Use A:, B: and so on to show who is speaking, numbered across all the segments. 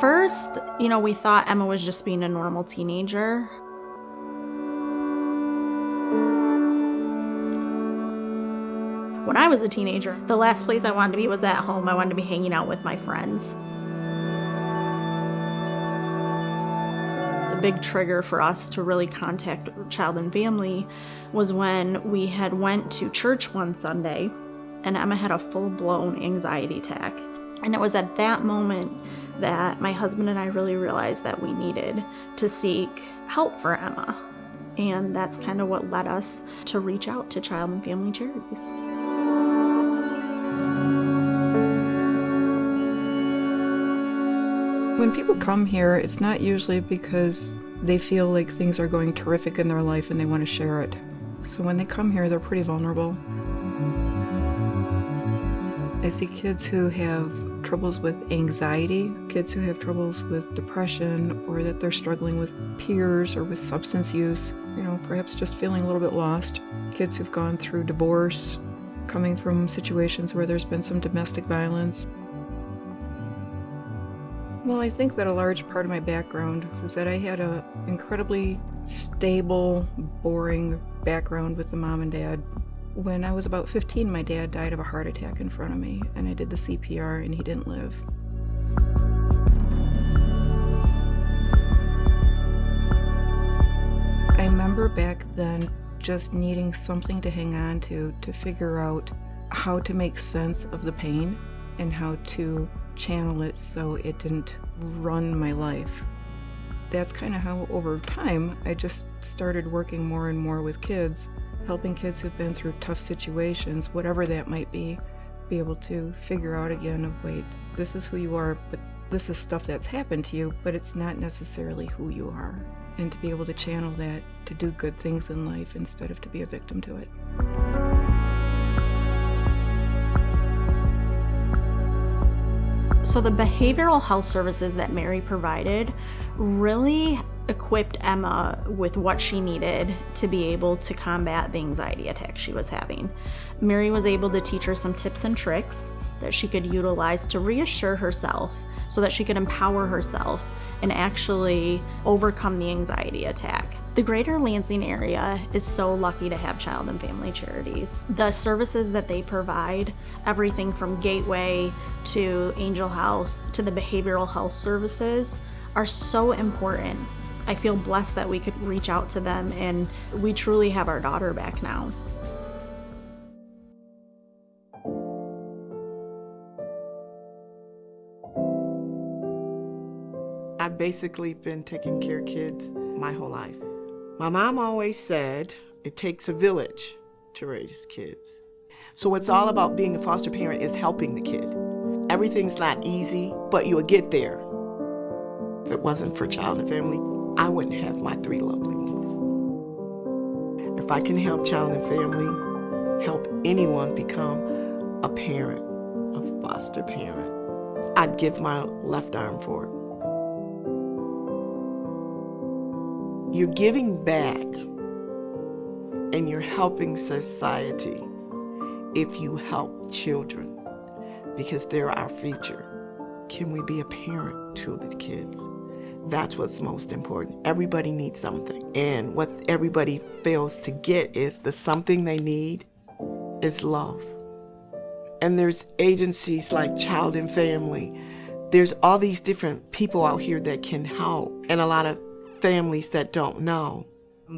A: first, you know, we thought Emma was just being a normal teenager. When I was a teenager, the last place I wanted to be was at home. I wanted to be hanging out with my friends. The big trigger for us to really contact Child and Family was when we had went to church one Sunday and Emma had a full-blown anxiety attack. And it was at that moment that my husband and I really realized that we needed to seek help for Emma. And that's kind of what led us to reach out to Child and Family Charities.
B: When people come here, it's not usually because they feel like things are going terrific in their life and they want to share it. So when they come here, they're pretty vulnerable. I see kids who have troubles with anxiety, kids who have troubles with depression, or that they're struggling with peers or with substance use, you know, perhaps just feeling a little bit lost. Kids who've gone through divorce, coming from situations where there's been some domestic violence. Well, I think that a large part of my background is that I had an incredibly stable, boring background with the mom and dad. When I was about 15, my dad died of a heart attack in front of me, and I did the CPR, and he didn't live. I remember back then just needing something to hang on to, to figure out how to make sense of the pain and how to channel it so it didn't run my life. That's kind of how over time I just started working more and more with kids, helping kids who've been through tough situations, whatever that might be, be able to figure out again of wait, this is who you are, but this is stuff that's happened to you, but it's not necessarily who you are. And to be able to channel that to do good things in life instead of to be a victim to it.
A: So the behavioral health services that Mary provided really equipped Emma with what she needed to be able to combat the anxiety attack she was having. Mary was able to teach her some tips and tricks that she could utilize to reassure herself so that she could empower herself and actually overcome the anxiety attack. The greater Lansing area is so lucky to have child and family charities. The services that they provide, everything from Gateway to Angel House to the behavioral health services, are so important. I feel blessed that we could reach out to them and we truly have our daughter back now.
C: I've basically been taking care of kids my whole life. My mom always said it takes a village to raise kids. So it's all about being a foster parent is helping the kid. Everything's not easy, but you'll get there. If it wasn't for child and family, I wouldn't have my three lovely ones. If I can help child and family, help anyone become a parent, a foster parent, I'd give my left arm for it. You're giving back and you're helping society if you help children because they're our future. Can we be a parent to the kids? That's what's most important. Everybody needs something. And what everybody fails to get is the something they need is love. And there's agencies like Child and Family. There's all these different people out here that can help. And a lot of families that don't know.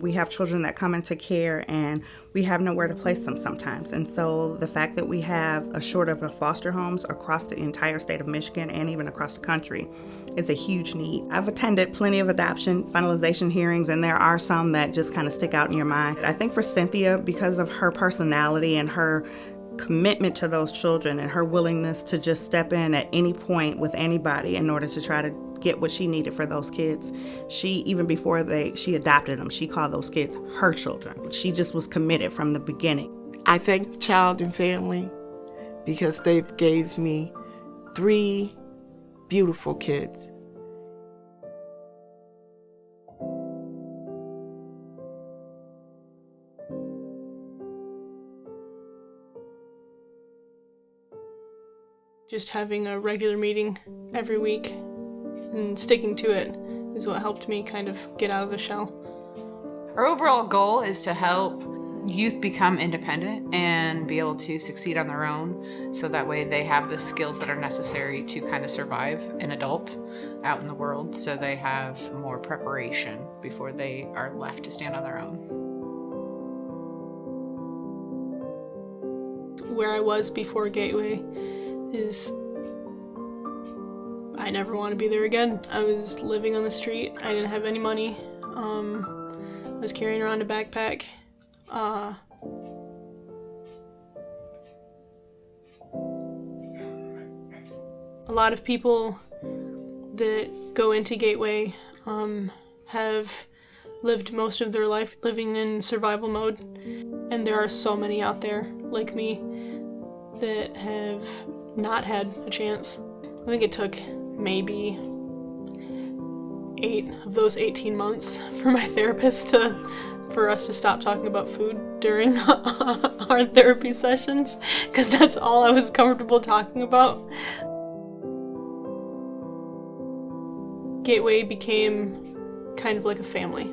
D: We have children that come into care and we have nowhere to place them sometimes. And so the fact that we have a short of foster homes across the entire state of Michigan and even across the country is a huge need. I've attended plenty of adoption finalization hearings and there are some that just kind of stick out in your mind. I think for Cynthia, because of her personality and her commitment to those children and her willingness to just step in at any point with anybody in order to try to get what she needed for those kids. She even before they she adopted them, she called those kids her children. She just was committed from the beginning.
C: I thank Child and Family because they've gave me three beautiful kids.
E: Just having a regular meeting every week and sticking to it is what helped me kind of get out of the shell.
F: Our overall goal is to help youth become independent and be able to succeed on their own so that way they have the skills that are necessary to kind of survive an adult out in the world so they have more preparation before they are left to stand on their own.
E: Where I was before Gateway is I never want to be there again. I was living on the street. I didn't have any money. Um, I was carrying around a backpack. Uh, a lot of people that go into Gateway um, have lived most of their life living in survival mode, and there are so many out there like me that have not had a chance. I think it took maybe eight of those 18 months for my therapist to for us to stop talking about food during our therapy sessions because that's all I was comfortable talking about. Gateway became kind of like a family.